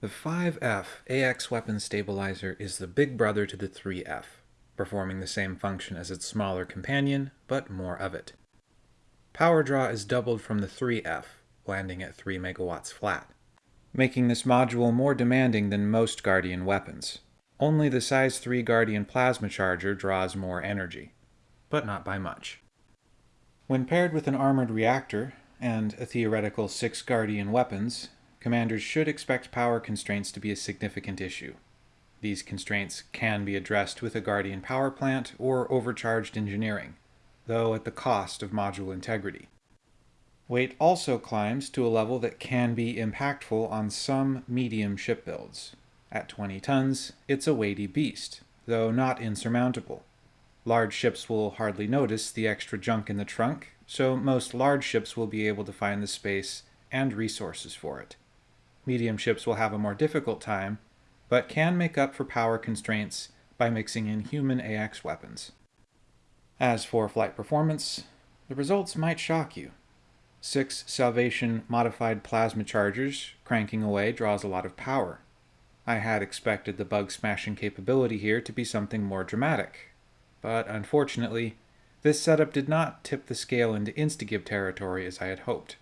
The 5F AX weapon stabilizer is the big brother to the 3F, performing the same function as its smaller companion, but more of it. Power draw is doubled from the 3F, landing at 3 megawatts flat, making this module more demanding than most Guardian weapons. Only the size 3 Guardian plasma charger draws more energy, but not by much. When paired with an armored reactor and a theoretical 6 Guardian weapons, commanders should expect power constraints to be a significant issue. These constraints can be addressed with a Guardian power plant or overcharged engineering, though at the cost of module integrity. Weight also climbs to a level that can be impactful on some medium ship builds. At 20 tons, it's a weighty beast, though not insurmountable. Large ships will hardly notice the extra junk in the trunk, so most large ships will be able to find the space and resources for it. Medium ships will have a more difficult time, but can make up for power constraints by mixing in human AX weapons. As for flight performance, the results might shock you. Six Salvation modified plasma chargers cranking away draws a lot of power. I had expected the bug smashing capability here to be something more dramatic, but unfortunately, this setup did not tip the scale into Instagib territory as I had hoped.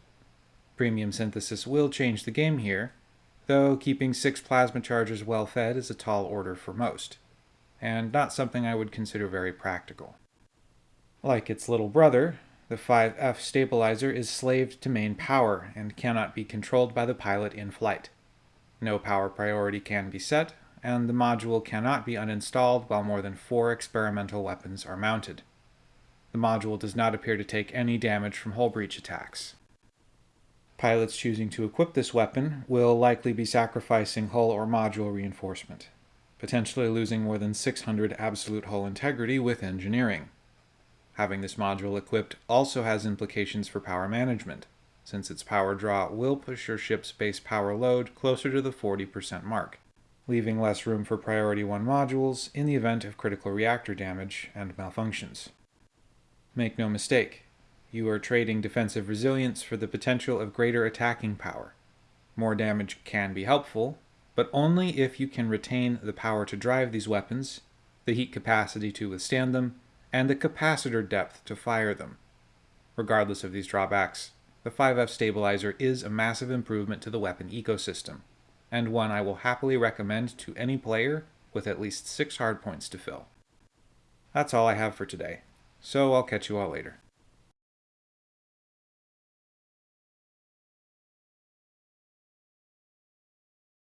Premium synthesis will change the game here, though keeping six plasma chargers well fed is a tall order for most, and not something I would consider very practical. Like its little brother, the 5F stabilizer is slaved to main power and cannot be controlled by the pilot in flight. No power priority can be set, and the module cannot be uninstalled while more than four experimental weapons are mounted. The module does not appear to take any damage from hull breach attacks. Pilots choosing to equip this weapon will likely be sacrificing hull or module reinforcement, potentially losing more than 600 absolute hull integrity with engineering. Having this module equipped also has implications for power management, since its power draw will push your ship's base power load closer to the 40% mark, leaving less room for Priority 1 modules in the event of critical reactor damage and malfunctions. Make no mistake, you are trading defensive resilience for the potential of greater attacking power. More damage can be helpful, but only if you can retain the power to drive these weapons, the heat capacity to withstand them, and the capacitor depth to fire them. Regardless of these drawbacks, the 5F stabilizer is a massive improvement to the weapon ecosystem, and one I will happily recommend to any player with at least 6 hardpoints to fill. That's all I have for today, so I'll catch you all later.